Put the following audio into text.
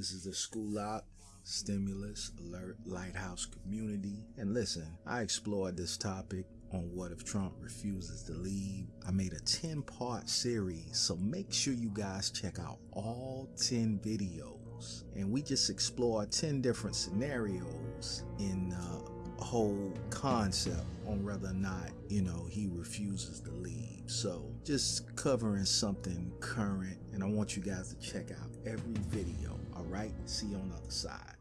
This is the School Up, Stimulus, Alert, Lighthouse Community. And listen, I explored this topic on what if Trump refuses to leave. I made a 10 part series, so make sure you guys check out all 10 videos. And we just explore 10 different scenarios in uh, a whole concept on whether or not, you know, he refuses to leave. So just covering something current, and I want you guys to check out every video. All right, see on the other side.